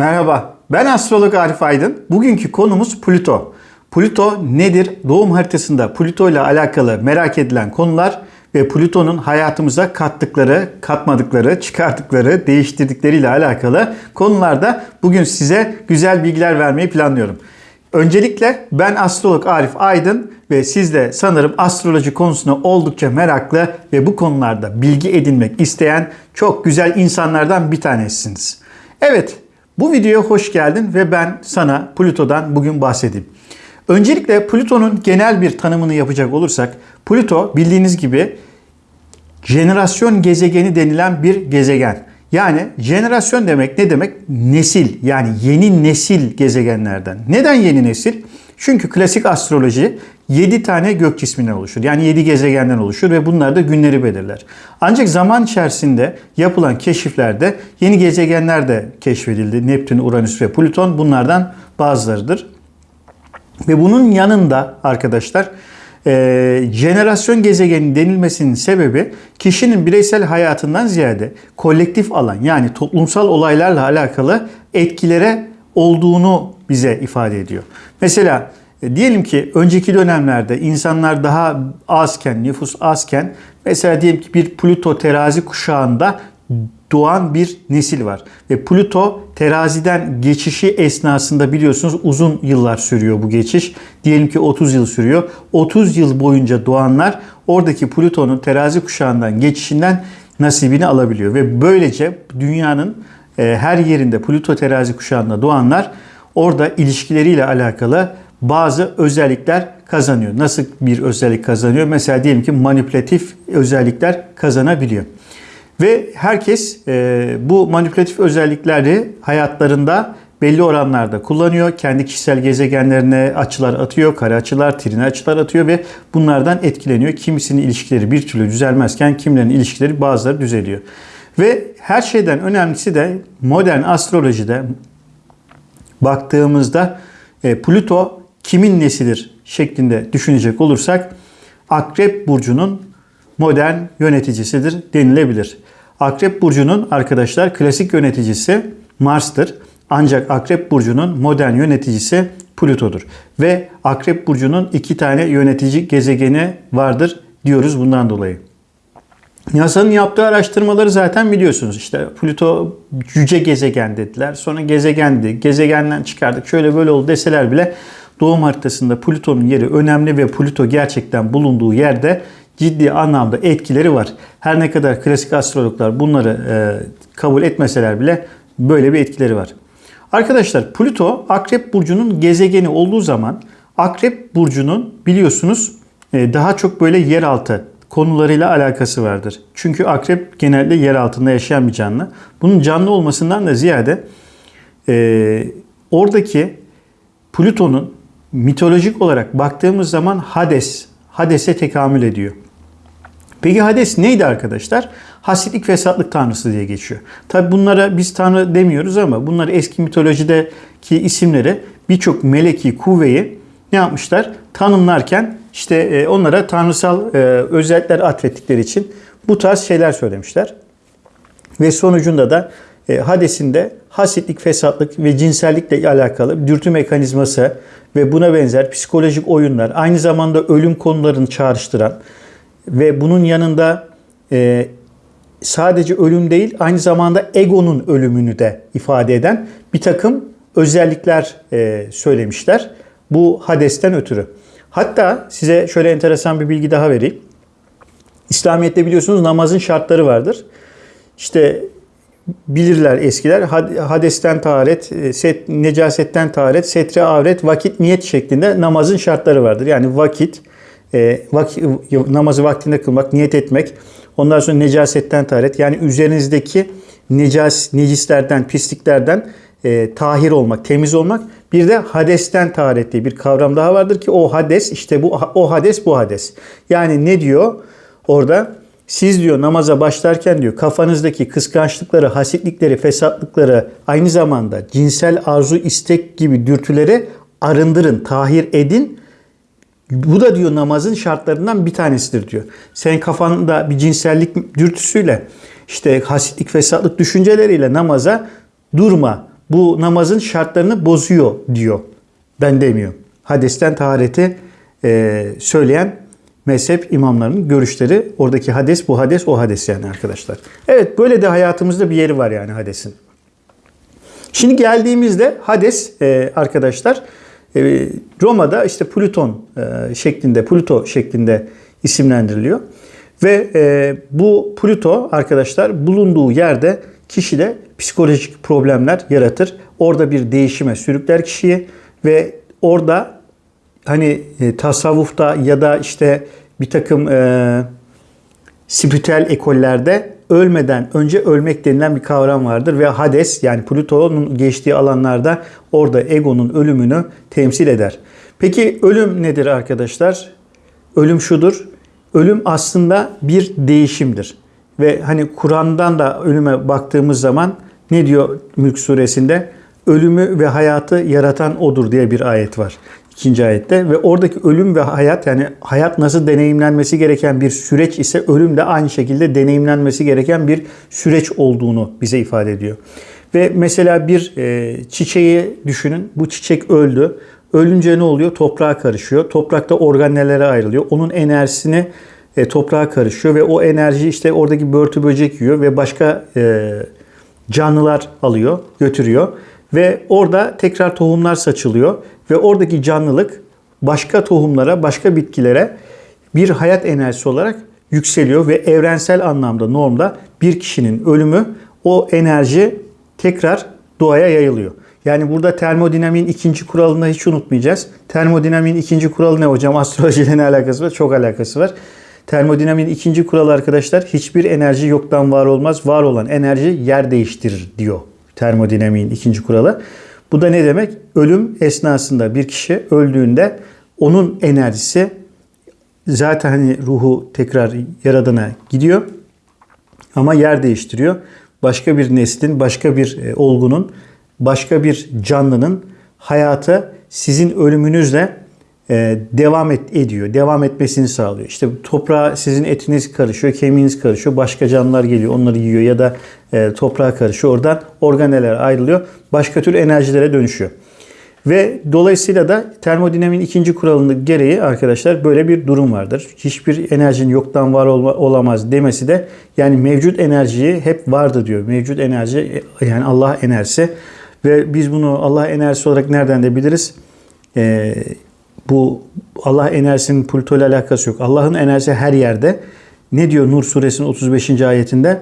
Merhaba, ben astrolog Arif Aydın. Bugünkü konumuz Plüto. Plüto nedir? Doğum haritasında Plüto ile alakalı merak edilen konular ve Plüton'un hayatımıza kattıkları, katmadıkları, çıkarttıkları, değiştirdikleri ile alakalı konularda bugün size güzel bilgiler vermeyi planlıyorum. Öncelikle ben astrolog Arif Aydın ve siz de sanırım astroloji konusuna oldukça meraklı ve bu konularda bilgi edinmek isteyen çok güzel insanlardan bir tanesiniz. Evet, bu videoya hoş geldin ve ben sana Plüto'dan bugün bahsedeyim. Öncelikle Plüton'un genel bir tanımını yapacak olursak, Plüto bildiğiniz gibi jenerasyon gezegeni denilen bir gezegen. Yani jenerasyon demek ne demek? Nesil yani yeni nesil gezegenlerden. Neden yeni nesil? Çünkü klasik astroloji 7 tane gök cisminden oluşur. Yani 7 gezegenden oluşur ve bunlar da günleri belirler. Ancak zaman içerisinde yapılan keşiflerde yeni gezegenler de keşfedildi. Neptün, Uranüs ve Plüton bunlardan bazılarıdır. Ve bunun yanında arkadaşlar e, jenerasyon gezegeni denilmesinin sebebi kişinin bireysel hayatından ziyade kolektif alan yani toplumsal olaylarla alakalı etkilere olduğunu bize ifade ediyor. Mesela e, diyelim ki önceki dönemlerde insanlar daha azken, nüfus azken mesela diyelim ki bir Plüto terazi kuşağında doğan bir nesil var. Ve Plüto teraziden geçişi esnasında biliyorsunuz uzun yıllar sürüyor bu geçiş. Diyelim ki 30 yıl sürüyor. 30 yıl boyunca doğanlar oradaki Plüton'un terazi kuşağından geçişinden nasibini alabiliyor. Ve böylece dünyanın her yerinde Plüto terazi kuşağında doğanlar orada ilişkileriyle alakalı bazı özellikler kazanıyor. Nasıl bir özellik kazanıyor? Mesela diyelim ki manipülatif özellikler kazanabiliyor. Ve herkes e, bu manipülatif özellikleri hayatlarında belli oranlarda kullanıyor. Kendi kişisel gezegenlerine açılar atıyor, kare açılar, trine açılar atıyor ve bunlardan etkileniyor. Kimisinin ilişkileri bir türlü düzelmezken kimilerin ilişkileri bazıları düzeliyor. Ve her şeyden önemlisi de modern astrolojide baktığımızda e, Plüto kimin nesidir şeklinde düşünecek olursak Akrep Burcu'nun modern yöneticisidir denilebilir. Akrep Burcu'nun arkadaşlar klasik yöneticisi Mars'tır. Ancak Akrep Burcu'nun modern yöneticisi Plüto'dur. Ve Akrep Burcu'nun iki tane yönetici gezegeni vardır diyoruz bundan dolayı. NASA'nın yaptığı araştırmaları zaten biliyorsunuz. İşte Plüto cüce gezegen dediler. Sonra gezegendi. Gezegenden çıkardık. Şöyle böyle oldu deseler bile doğum haritasında Plüton'un yeri önemli ve Plüto gerçekten bulunduğu yerde ciddi anlamda etkileri var. Her ne kadar klasik astrologlar bunları e, kabul etmeseler bile böyle bir etkileri var. Arkadaşlar Plüto Akrep Burcu'nun gezegeni olduğu zaman Akrep Burcu'nun biliyorsunuz e, daha çok böyle yeraltı konularıyla alakası vardır. Çünkü akrep genelde yer altında yaşayan bir canlı. Bunun canlı olmasından da ziyade e, oradaki Plüton'un mitolojik olarak baktığımız zaman Hades, Hades'e tekamül ediyor. Peki Hades neydi arkadaşlar? Hasitlik fesatlık tanrısı diye geçiyor. Tabi bunlara biz tanrı demiyoruz ama bunlar eski mitolojideki isimleri birçok meleki kuvveyi ne yapmışlar? Tanımlarken işte e, onlara tanrısal e, özellikler atfettikleri için bu tarz şeyler söylemişler. Ve sonucunda da e, Hades'in fesatlık ve cinsellikle alakalı dürtü mekanizması ve buna benzer psikolojik oyunlar, aynı zamanda ölüm konularını çağrıştıran ve bunun yanında sadece ölüm değil, aynı zamanda egonun ölümünü de ifade eden bir takım özellikler söylemişler. Bu Hades'ten ötürü. Hatta size şöyle enteresan bir bilgi daha vereyim. İslamiyet'te biliyorsunuz namazın şartları vardır. İşte bilirler eskiler. Hadesten taharet, e, set, necasetten taharet, setre avret, vakit, niyet şeklinde namazın şartları vardır. Yani vakit, e, vakit namazı vaktinde kılmak, niyet etmek. Ondan sonra necasetten taharet yani üzerinizdeki necas, necislerden, pisliklerden e, tahir olmak, temiz olmak. Bir de hadesten taharet bir kavram daha vardır ki o hades işte bu o hades bu hades. Yani ne diyor orada? Siz diyor namaza başlarken diyor kafanızdaki kıskançlıkları, hasitlikleri, fesatlıkları aynı zamanda cinsel arzu, istek gibi dürtüleri arındırın, tahir edin. Bu da diyor namazın şartlarından bir tanesidir diyor. Sen kafanda bir cinsellik dürtüsüyle işte hasitlik, fesatlık düşünceleriyle namaza durma. Bu namazın şartlarını bozuyor diyor. Ben demiyorum. Hadesten tahareti e, söyleyen mezhep imamlarının görüşleri. Oradaki hades bu hades o hades yani arkadaşlar. Evet böyle de hayatımızda bir yeri var yani hadesin. Şimdi geldiğimizde Hades e, arkadaşlar e, Roma'da işte Plüton e, şeklinde, Plüto şeklinde isimlendiriliyor. Ve e, bu Plüto arkadaşlar bulunduğu yerde kişide psikolojik problemler yaratır. Orada bir değişime sürükler kişiyi ve orada hani e, tasavvufta ya da işte bir takım e, spiritüel ekollerde ölmeden önce ölmek denilen bir kavram vardır ve Hades yani Plüton'un geçtiği alanlarda orada egonun ölümünü temsil eder. Peki ölüm nedir arkadaşlar? Ölüm şudur. Ölüm aslında bir değişimdir. Ve hani Kur'an'dan da ölüme baktığımız zaman ne diyor Mülk suresinde? Ölümü ve hayatı yaratan odur diye bir ayet var ikinci ayette ve oradaki ölüm ve hayat yani hayat nasıl deneyimlenmesi gereken bir süreç ise ölüm de aynı şekilde deneyimlenmesi gereken bir süreç olduğunu bize ifade ediyor. Ve mesela bir e, çiçeği düşünün. Bu çiçek öldü. Ölünce ne oluyor? Toprağa karışıyor. Toprakta organellere ayrılıyor. Onun enerjisini e, toprağa karışıyor ve o enerji işte oradaki börtü böcek yiyor ve başka e, canlılar alıyor, götürüyor. Ve orada tekrar tohumlar saçılıyor ve oradaki canlılık başka tohumlara, başka bitkilere bir hayat enerjisi olarak yükseliyor ve evrensel anlamda normda bir kişinin ölümü o enerji tekrar doğaya yayılıyor. Yani burada termodinamiğin ikinci kuralını hiç unutmayacağız. Termodinamiğin ikinci kuralı ne hocam? Astrolojiyle ne alakası var? Çok alakası var. Termodinamiğin ikinci kuralı arkadaşlar hiçbir enerji yoktan var olmaz. Var olan enerji yer değiştirir diyor termodinamiğin ikinci kuralı. Bu da ne demek? Ölüm esnasında bir kişi öldüğünde onun enerjisi zaten hani ruhu tekrar yaradana gidiyor ama yer değiştiriyor. Başka bir neslin, başka bir e, olgunun, başka bir canlının hayatı sizin ölümünüzle devam et, ediyor. Devam etmesini sağlıyor. İşte toprağa sizin etiniz karışıyor, kemiğiniz karışıyor. Başka canlılar geliyor, onları yiyor ya da e, toprağa karışıyor. Oradan organeler ayrılıyor. Başka tür enerjilere dönüşüyor. Ve dolayısıyla da termodinamiğin ikinci kuralının gereği arkadaşlar böyle bir durum vardır. Hiçbir enerjinin yoktan var olma, olamaz demesi de yani mevcut enerjiyi hep vardı diyor. Mevcut enerji yani Allah enerjisi ve biz bunu Allah enerjisi olarak nereden de biliriz? Ee, bu Allah enerjisinin Pluto ile alakası yok. Allah'ın enerjisi her yerde. Ne diyor Nur suresinin 35. ayetinde?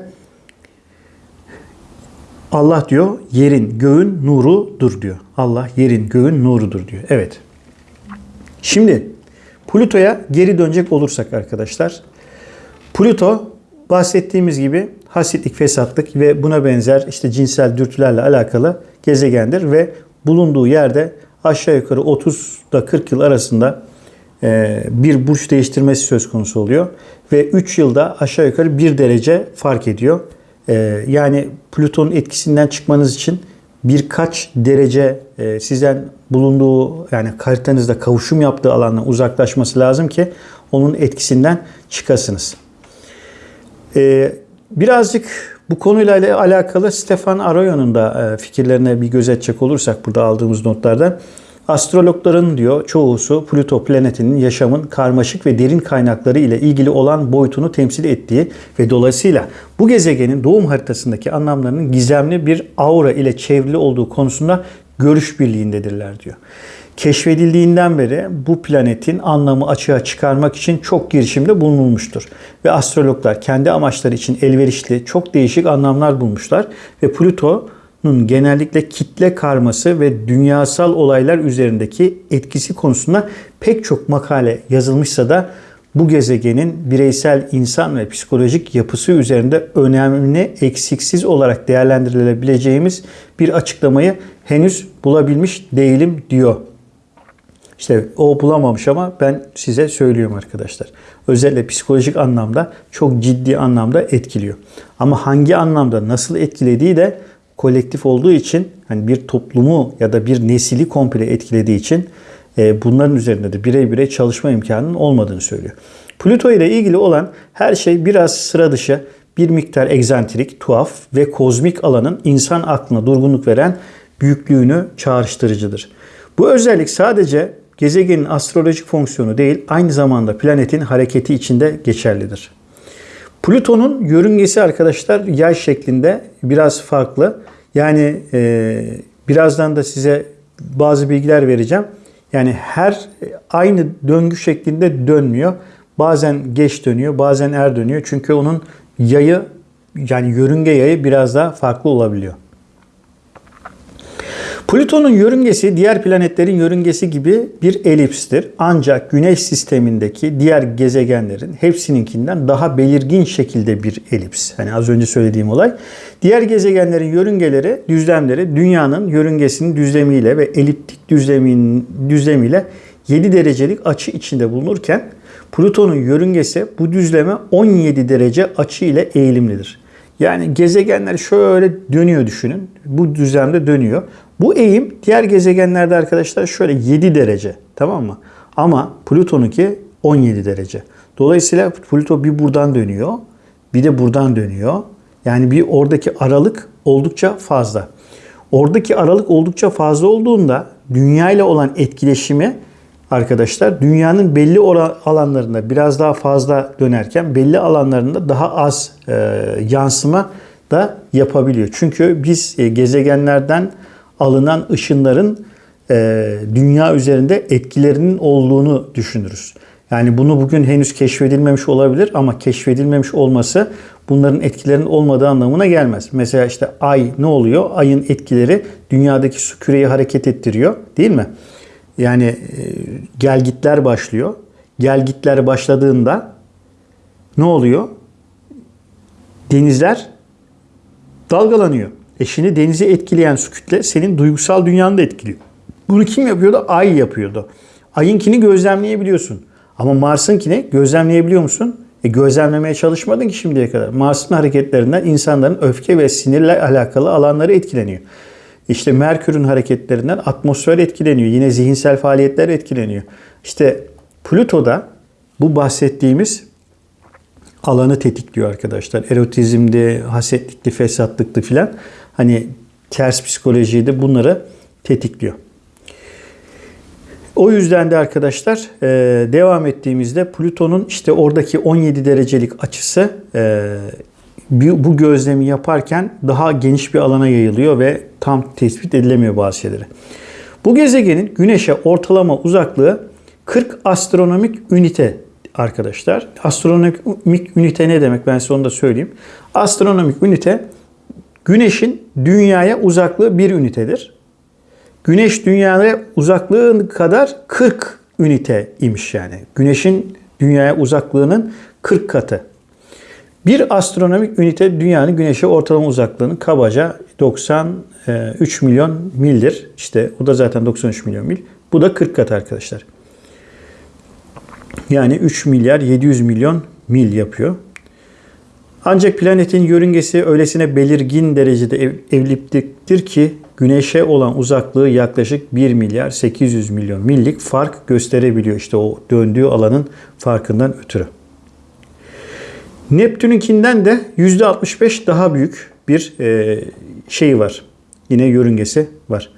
Allah diyor yerin göğün nurudur diyor. Allah yerin göğün nurudur diyor. Evet. Şimdi Plüto'ya geri dönecek olursak arkadaşlar. Plüto bahsettiğimiz gibi hasitlik, fesatlık ve buna benzer işte cinsel dürtülerle alakalı gezegendir ve bulunduğu yerde aşağı yukarı 30 da 40 yıl arasında e, bir burç değiştirmesi söz konusu oluyor. Ve 3 yılda aşağı yukarı 1 derece fark ediyor. E, yani Plüton'un etkisinden çıkmanız için birkaç derece e, sizden bulunduğu yani haritanızda kavuşum yaptığı alandan uzaklaşması lazım ki onun etkisinden çıkasınız. Birazcık bu konuyla alakalı Stefan Arroyo'nun da fikirlerine bir göz edecek olursak burada aldığımız notlardan Astrologların diyor çoğusu Plüto planetinin yaşamın karmaşık ve derin kaynakları ile ilgili olan boyutunu temsil ettiği ve dolayısıyla bu gezegenin doğum haritasındaki anlamlarının gizemli bir aura ile çevrili olduğu konusunda görüş birliğindedirler diyor. Keşfedildiğinden beri bu planetin anlamı açığa çıkarmak için çok girişimde bulunulmuştur. Ve astrologlar kendi amaçları için elverişli çok değişik anlamlar bulmuşlar ve Plüto genellikle kitle karması ve dünyasal olaylar üzerindeki etkisi konusunda pek çok makale yazılmışsa da bu gezegenin bireysel insan ve psikolojik yapısı üzerinde önemli eksiksiz olarak değerlendirilebileceğimiz bir açıklamayı henüz bulabilmiş değilim diyor. İşte o bulamamış ama ben size söylüyorum arkadaşlar. Özellikle psikolojik anlamda çok ciddi anlamda etkiliyor. Ama hangi anlamda nasıl etkilediği de kolektif olduğu için hani bir toplumu ya da bir nesili komple etkilediği için e, bunların üzerinde de birey birey çalışma imkanının olmadığını söylüyor. Plüto ile ilgili olan her şey biraz sıra dışı, bir miktar egzantrik, tuhaf ve kozmik alanın insan aklına durgunluk veren büyüklüğünü çağrıştırıcıdır. Bu özellik sadece gezegenin astrolojik fonksiyonu değil, aynı zamanda planetin hareketi içinde geçerlidir. Plüton'un yörüngesi arkadaşlar yay şeklinde biraz farklı. Yani e, birazdan da size bazı bilgiler vereceğim. Yani her aynı döngü şeklinde dönmüyor. Bazen geç dönüyor, bazen er dönüyor. Çünkü onun yayı yani yörünge yayı biraz daha farklı olabiliyor. Plüton'un yörüngesi diğer planetlerin yörüngesi gibi bir elipstir. Ancak Güneş sistemindeki diğer gezegenlerin hepsininkinden daha belirgin şekilde bir elips. Hani az önce söylediğim olay. Diğer gezegenlerin yörüngeleri, düzlemleri dünyanın yörüngesinin düzlemiyle ve eliptik düzlemin düzlemiyle 7 derecelik açı içinde bulunurken Plüton'un yörüngesi bu düzleme 17 derece açı ile eğilimlidir. Yani gezegenler şöyle dönüyor düşünün. Bu düzlemde dönüyor. Bu eğim diğer gezegenlerde arkadaşlar şöyle 7 derece. Tamam mı? Ama Plüton'unki 17 derece. Dolayısıyla Plüto bir buradan dönüyor. Bir de buradan dönüyor. Yani bir oradaki aralık oldukça fazla. Oradaki aralık oldukça fazla olduğunda dünya ile olan etkileşimi arkadaşlar dünyanın belli alanlarında biraz daha fazla dönerken belli alanlarında daha az e, yansıma da yapabiliyor. Çünkü biz e, gezegenlerden alınan ışınların e, dünya üzerinde etkilerinin olduğunu düşünürüz. Yani bunu bugün henüz keşfedilmemiş olabilir ama keşfedilmemiş olması bunların etkilerinin olmadığı anlamına gelmez. Mesela işte ay ne oluyor? Ayın etkileri dünyadaki su küreyi hareket ettiriyor değil mi? Yani e, gelgitler başlıyor. Gelgitler başladığında ne oluyor? Denizler dalgalanıyor. Eşini denize etkileyen su kütle senin duygusal dünyanı da etkiliyor. Bunu kim yapıyordu? Ay yapıyordu. Ayınkini gözlemleyebiliyorsun. Ama Mars'ınkini gözlemleyebiliyor musun? E gözlemlemeye çalışmadın ki şimdiye kadar. Mars'ın hareketlerinden insanların öfke ve sinirle alakalı alanları etkileniyor. İşte Merkür'ün hareketlerinden atmosfer etkileniyor. Yine zihinsel faaliyetler etkileniyor. İşte Plüto'da bu bahsettiğimiz alanı tetikliyor arkadaşlar. Erotizmdi, hasetlikti, fesatlıktı filan. Hani ters psikolojiyi de bunları tetikliyor. O yüzden de arkadaşlar e, devam ettiğimizde Plüton'un işte oradaki 17 derecelik açısı e, bu gözlemi yaparken daha geniş bir alana yayılıyor ve tam tespit edilemiyor bazı şeyleri. Bu gezegenin Güneş'e ortalama uzaklığı 40 astronomik ünite arkadaşlar. Astronomik ünite ne demek ben size onu da söyleyeyim. Astronomik ünite Güneş'in dünyaya uzaklığı bir ünitedir. Güneş dünyaya uzaklığı kadar 40 ünite imiş yani. Güneş'in dünyaya uzaklığının 40 katı. Bir astronomik ünite dünyanın güneşe ortalama uzaklığının kabaca 93 milyon mildir. İşte o da zaten 93 milyon mil. Bu da 40 kat arkadaşlar. Yani 3 milyar 700 milyon mil yapıyor. Ancak planetin yörüngesi öylesine belirgin derecede ev, evliptiktir ki Güneş'e olan uzaklığı yaklaşık 1 milyar 800 milyon millik fark gösterebiliyor. İşte o döndüğü alanın farkından ötürü. Neptün'ünkinden de %65 daha büyük bir e, şey var. Yine yörüngesi var.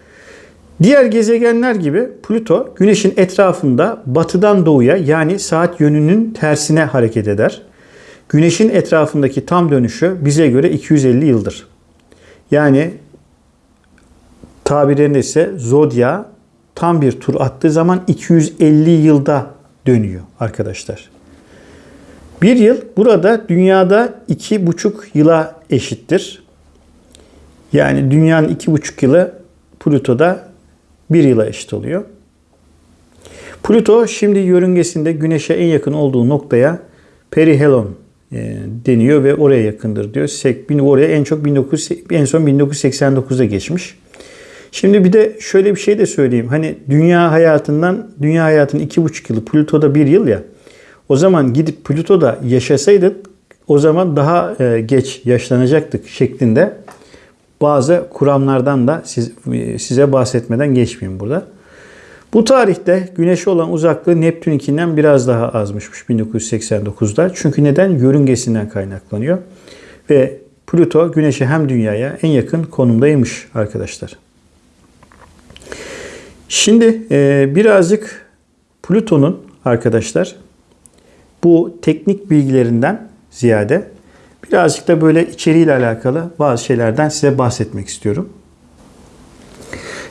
Diğer gezegenler gibi Plüto Güneş'in etrafında batıdan doğuya yani saat yönünün tersine hareket eder. Güneş'in etrafındaki tam dönüşü bize göre 250 yıldır. Yani tabirlerinde ise zodya tam bir tur attığı zaman 250 yılda dönüyor arkadaşlar. Bir yıl burada dünyada iki buçuk yıla eşittir. Yani dünyanın iki buçuk yılı Plüto'da bir yıla eşit oluyor. Plüto şimdi yörüngesinde Güneş'e en yakın olduğu noktaya perihelon e, deniyor ve oraya yakındır diyor. Oraya en çok 19 en son 1989'da geçmiş. Şimdi bir de şöyle bir şey de söyleyeyim. Hani dünya hayatından dünya hayatının iki buçuk yılı Plüto'da bir yıl ya. O zaman gidip Plüto'da yaşasaydık o zaman daha e, geç yaşlanacaktık şeklinde bazı kuramlardan da siz, size bahsetmeden geçmeyeyim burada. Bu tarihte Güneş'e olan uzaklığı Neptün'ünkinden biraz daha azmışmış 1989'da. Çünkü neden? Yörüngesinden kaynaklanıyor. Ve Plüto Güneş'e hem Dünya'ya en yakın konumdaymış arkadaşlar. Şimdi e, birazcık Plüton'un arkadaşlar bu teknik bilgilerinden ziyade birazcık da böyle içeriğiyle alakalı bazı şeylerden size bahsetmek istiyorum.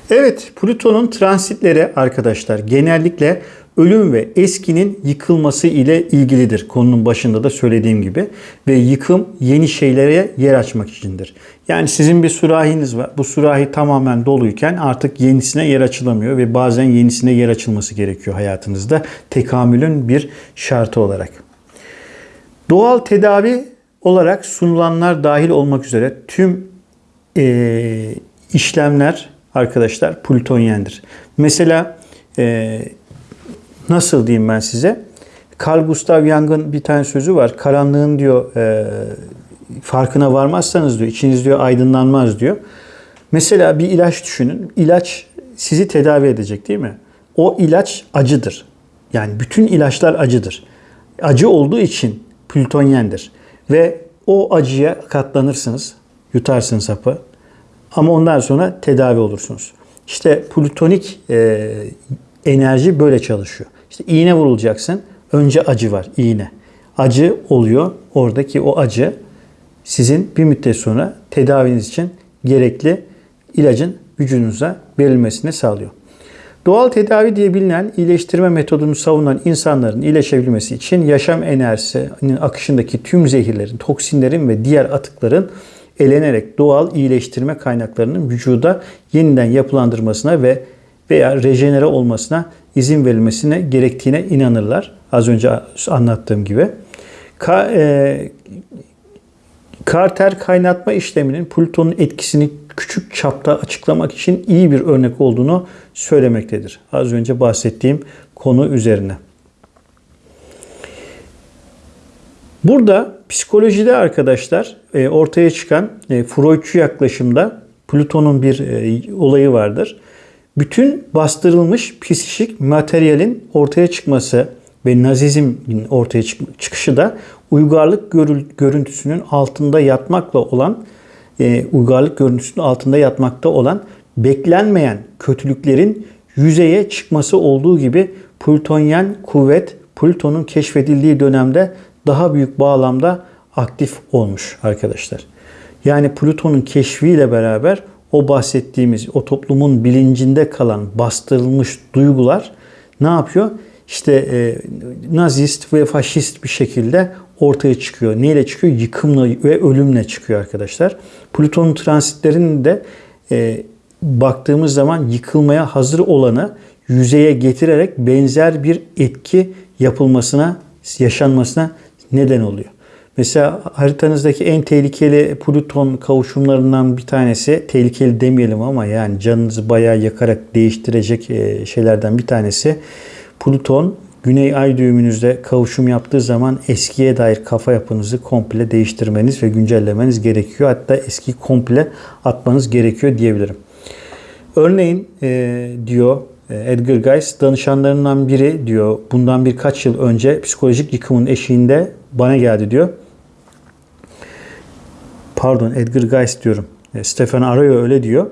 Evet, Plüton'un transitleri arkadaşlar genellikle ölüm ve eskinin yıkılması ile ilgilidir. Konunun başında da söylediğim gibi. Ve yıkım yeni şeylere yer açmak içindir. Yani sizin bir sürahiniz var. Bu sürahi tamamen doluyken artık yenisine yer açılamıyor ve bazen yenisine yer açılması gerekiyor hayatınızda. Tekamülün bir şartı olarak. Doğal tedavi olarak sunulanlar dahil olmak üzere tüm e, işlemler arkadaşlar plutonyendir. Mesela e, nasıl diyeyim ben size? Carl Gustav Jung'ın bir tane sözü var. Karanlığın diyor e, farkına varmazsanız diyor içiniz diyor aydınlanmaz diyor. Mesela bir ilaç düşünün. İlaç sizi tedavi edecek değil mi? O ilaç acıdır. Yani bütün ilaçlar acıdır. Acı olduğu için plutonyendir. Ve o acıya katlanırsınız. Yutarsınız hapı. Ama ondan sonra tedavi olursunuz. İşte plutonik e, enerji böyle çalışıyor. İşte iğne vurulacaksın. Önce acı var, iğne. Acı oluyor. Oradaki o acı sizin bir müddet sonra tedaviniz için gerekli ilacın vücudunuza verilmesini sağlıyor. Doğal tedavi diye bilinen iyileştirme metodunu savunan insanların iyileşebilmesi için yaşam enerjisinin akışındaki tüm zehirlerin, toksinlerin ve diğer atıkların elenerek doğal iyileştirme kaynaklarının vücuda yeniden yapılandırmasına ve veya rejenere olmasına izin verilmesine gerektiğine inanırlar. Az önce anlattığım gibi. Ka, e, Carter kaynatma işleminin Plüton'un etkisini küçük çapta açıklamak için iyi bir örnek olduğunu söylemektedir. Az önce bahsettiğim konu üzerine. Burada psikolojide arkadaşlar e, ortaya çıkan e, Freudçu yaklaşımda Plüton'un bir e, olayı vardır. Bütün bastırılmış psikik materyalin ortaya çıkması ve nazizmin ortaya çıkışı da uygarlık görüntüsünün altında yatmakla olan uygarlık görüntüsünün altında yatmakta olan beklenmeyen kötülüklerin yüzeye çıkması olduğu gibi Plütonyen kuvvet Plüton'un keşfedildiği dönemde daha büyük bağlamda aktif olmuş arkadaşlar. Yani Plüton'un keşfiyle beraber o bahsettiğimiz o toplumun bilincinde kalan bastırılmış duygular ne yapıyor? İşte e, nazist ve faşist bir şekilde ortaya çıkıyor. Neyle çıkıyor? Yıkımla ve ölümle çıkıyor arkadaşlar. Plüton'un transitlerinin de e, baktığımız zaman yıkılmaya hazır olanı yüzeye getirerek benzer bir etki yapılmasına, yaşanmasına neden oluyor. Mesela haritanızdaki en tehlikeli Plüton kavuşumlarından bir tanesi, tehlikeli demeyelim ama yani canınızı bayağı yakarak değiştirecek e, şeylerden bir tanesi. Plüton Güney ay düğümünüzde kavuşum yaptığı zaman eskiye dair kafa yapınızı komple değiştirmeniz ve güncellemeniz gerekiyor. Hatta eski komple atmanız gerekiyor diyebilirim. Örneğin e, diyor e, Edgar Guys danışanlarından biri diyor bundan birkaç yıl önce psikolojik yıkımın eşiğinde bana geldi diyor. Pardon Edgar Guys diyorum. E, Stefan Arroyo öyle diyor.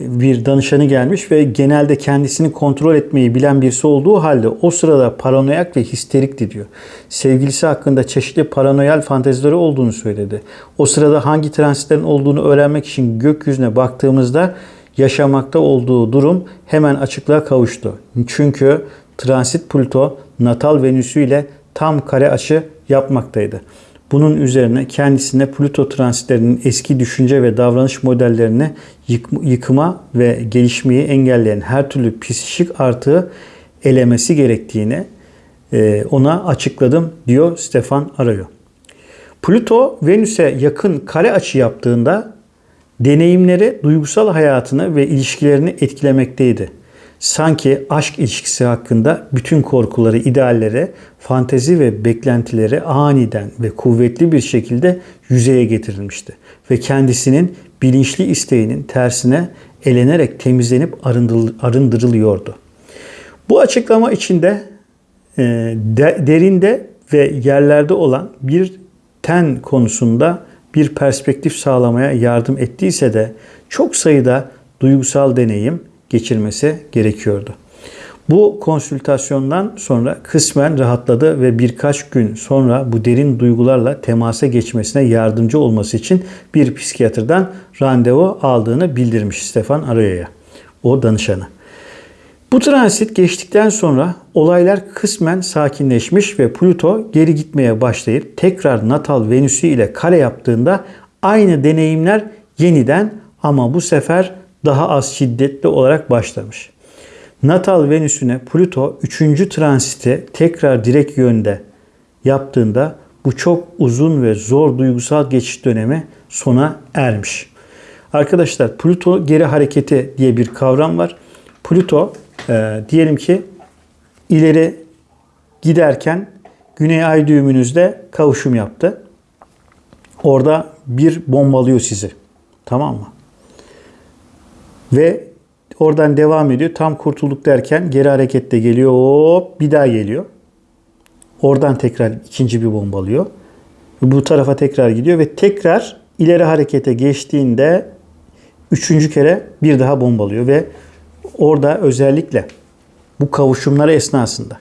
E, bir danışanı gelmiş ve genelde kendisini kontrol etmeyi bilen birisi olduğu halde o sırada paranoyak ve histerikti diyor. Sevgilisi hakkında çeşitli paranoyal fantezileri olduğunu söyledi. O sırada hangi transitlerin olduğunu öğrenmek için gökyüzüne baktığımızda yaşamakta olduğu durum hemen açıklığa kavuştu. Çünkü transit Plüto natal Venüsü ile tam kare açı yapmaktaydı. Bunun üzerine kendisine Plüto transitlerinin eski düşünce ve davranış modellerini yıkıma ve gelişmeyi engelleyen her türlü psikik artığı elemesi gerektiğini e, ona açıkladım diyor Stefan Arayo. Plüto Venüs'e yakın kare açı yaptığında deneyimleri duygusal hayatını ve ilişkilerini etkilemekteydi. Sanki aşk ilişkisi hakkında bütün korkuları, idealleri, fantezi ve beklentileri aniden ve kuvvetli bir şekilde yüzeye getirilmişti. Ve kendisinin bilinçli isteğinin tersine elenerek temizlenip arındırılıyordu. Bu açıklama içinde e, derinde ve yerlerde olan bir ten konusunda bir perspektif sağlamaya yardım ettiyse de çok sayıda duygusal deneyim, geçirmesi gerekiyordu. Bu konsültasyondan sonra kısmen rahatladı ve birkaç gün sonra bu derin duygularla temasa geçmesine yardımcı olması için bir psikiyatrdan randevu aldığını bildirmiş Stefan Arroyo'ya, o danışanı. Bu transit geçtikten sonra olaylar kısmen sakinleşmiş ve Pluto geri gitmeye başlayıp tekrar natal Venüsü ile kare yaptığında aynı deneyimler yeniden ama bu sefer daha az şiddetli olarak başlamış. Natal Venüs'üne Pluto 3. transiti tekrar direkt yönde yaptığında bu çok uzun ve zor duygusal geçiş dönemi sona ermiş. Arkadaşlar Pluto geri hareketi diye bir kavram var. Pluto e, diyelim ki ileri giderken Güney Ay düğümünüzde kavuşum yaptı. Orada bir bombalıyor sizi. Tamam mı? Ve oradan devam ediyor. Tam kurtulduk derken geri harekette geliyor. Hop bir daha geliyor. Oradan tekrar ikinci bir bombalıyor. Bu tarafa tekrar gidiyor ve tekrar ileri harekete geçtiğinde üçüncü kere bir daha bombalıyor ve orada özellikle bu kavuşumları esnasında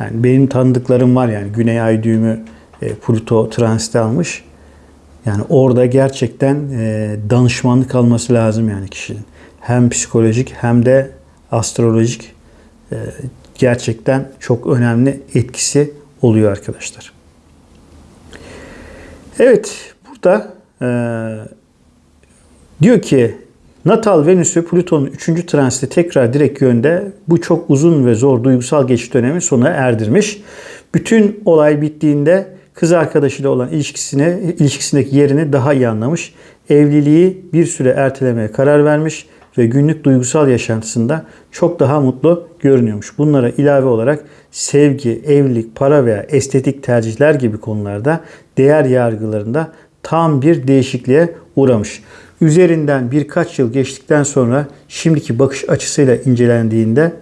yani benim tanıdıklarım var yani Güney Ay düğümü e, Pluto transit almış. Yani orada gerçekten e, danışmanlık alması lazım yani kişinin. Hem psikolojik hem de astrolojik e, gerçekten çok önemli etkisi oluyor arkadaşlar. Evet burada e, diyor ki Natal Venüs'ü Plüton'un 3. transiti tekrar direkt yönde bu çok uzun ve zor duygusal geçiş dönemi sona erdirmiş. Bütün olay bittiğinde kız arkadaşıyla olan ilişkisine, ilişkisindeki yerini daha iyi anlamış. Evliliği bir süre ertelemeye karar vermiş ve günlük duygusal yaşantısında çok daha mutlu görünüyormuş. Bunlara ilave olarak sevgi, evlilik, para veya estetik tercihler gibi konularda değer yargılarında tam bir değişikliğe uğramış. Üzerinden birkaç yıl geçtikten sonra şimdiki bakış açısıyla incelendiğinde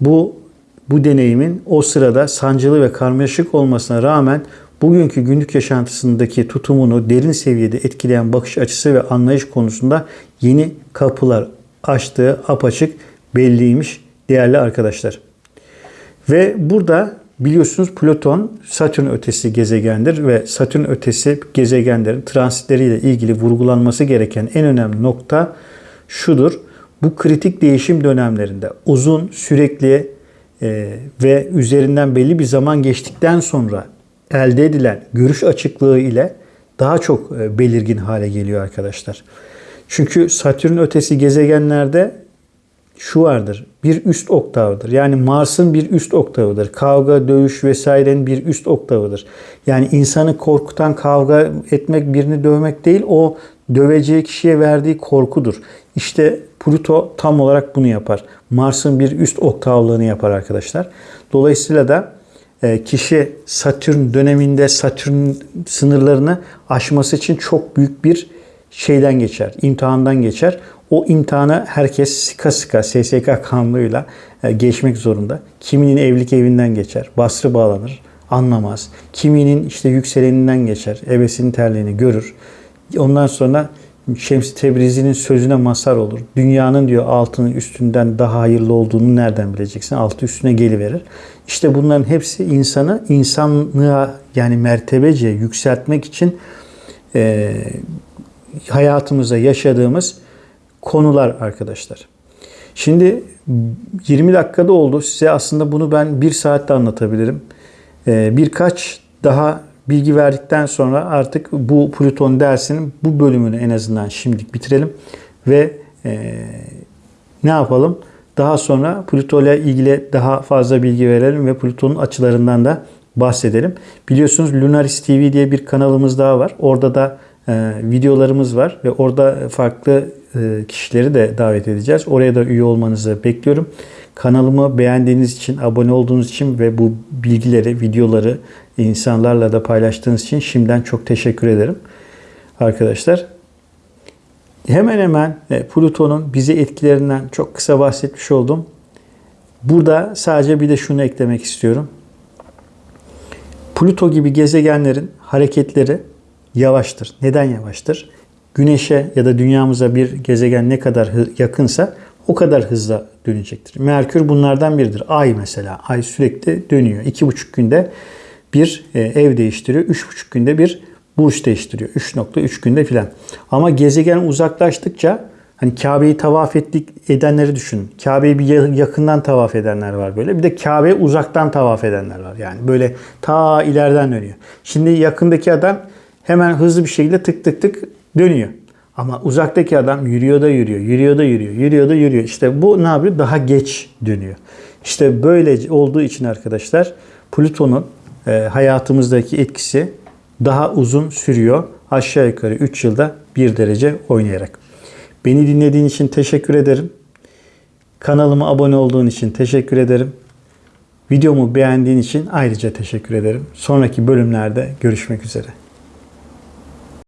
bu bu deneyimin o sırada sancılı ve karmaşık olmasına rağmen bugünkü günlük yaşantısındaki tutumunu derin seviyede etkileyen bakış açısı ve anlayış konusunda yeni kapılar açtığı apaçık belliymiş değerli arkadaşlar. Ve burada biliyorsunuz Plüton Satürn ötesi gezegendir ve Satürn ötesi gezegenlerin transitleriyle ilgili vurgulanması gereken en önemli nokta şudur. Bu kritik değişim dönemlerinde uzun, sürekli e, ve üzerinden belli bir zaman geçtikten sonra elde edilen görüş açıklığı ile daha çok e, belirgin hale geliyor arkadaşlar. Çünkü Satürn ötesi gezegenlerde şu vardır. Bir üst oktavıdır. Yani Mars'ın bir üst oktavıdır. Kavga, dövüş vesairenin bir üst oktavıdır. Yani insanı korkutan kavga etmek, birini dövmek değil, o döveceği kişiye verdiği korkudur. İşte Pluto tam olarak bunu yapar. Mars'ın bir üst oktavlığını yapar arkadaşlar. Dolayısıyla da e, kişi Satürn döneminde Satürn sınırlarını aşması için çok büyük bir şeyden geçer, imtihandan geçer. O imtihanı herkes sıka sıka SSK kanunuyla e, geçmek zorunda. Kiminin evlilik evinden geçer, bastırı bağlanır, anlamaz. Kiminin işte yükseleninden geçer, ebesinin terliğini görür. Ondan sonra Şems Tebrizi'nin sözüne mazhar olur. Dünyanın diyor altının üstünden daha hayırlı olduğunu nereden bileceksin? Altı üstüne geliverir. İşte bunların hepsi insanı insanlığa yani mertebece yükseltmek için e, hayatımızda yaşadığımız konular arkadaşlar. Şimdi 20 dakikada oldu. Size aslında bunu ben bir saatte anlatabilirim. E, birkaç daha bilgi verdikten sonra artık bu Plüton dersinin bu bölümünü en azından şimdilik bitirelim. Ve e, ne yapalım? Daha sonra Plüto ile ilgili daha fazla bilgi verelim ve Plüton'un açılarından da bahsedelim. Biliyorsunuz Lunaris TV diye bir kanalımız daha var. Orada da videolarımız var ve orada farklı e, kişileri de davet edeceğiz. Oraya da üye olmanızı bekliyorum. Kanalımı beğendiğiniz için, abone olduğunuz için ve bu bilgileri, videoları insanlarla da paylaştığınız için şimdiden çok teşekkür ederim. Arkadaşlar hemen hemen e, Plüton'un bizi etkilerinden çok kısa bahsetmiş oldum. Burada sadece bir de şunu eklemek istiyorum. Plüto gibi gezegenlerin hareketleri yavaştır. Neden yavaştır? Güneşe ya da dünyamıza bir gezegen ne kadar yakınsa o kadar hızla dönecektir. Merkür bunlardan biridir. Ay mesela. Ay sürekli dönüyor. 2,5 günde bir e, ev değiştiriyor. 3,5 günde bir burç değiştiriyor. 3.3 günde filan. Ama gezegen uzaklaştıkça hani Kabe'yi tavaf ettik edenleri düşünün. Kabe'yi bir ya- yakından tavaf edenler var böyle. Bir de Kabe'yi uzaktan tavaf edenler var. Yani böyle ta ileriden dönüyor. Şimdi yakındaki adam hemen hızlı bir şekilde tık tık tık dönüyor. Ama uzaktaki adam yürüyor da yürüyor, yürüyor da yürüyor, yürüyor da yürüyor. İşte bu ne yapıyor? Daha geç dönüyor. İşte böyle olduğu için arkadaşlar Plüton'un e, hayatımızdaki etkisi daha uzun sürüyor. Aşağı yukarı 3 yılda 1 derece oynayarak. Beni dinlediğin için teşekkür ederim. Kanalıma abone olduğun için teşekkür ederim. Videomu beğendiğin için ayrıca teşekkür ederim. Sonraki bölümlerde görüşmek üzere.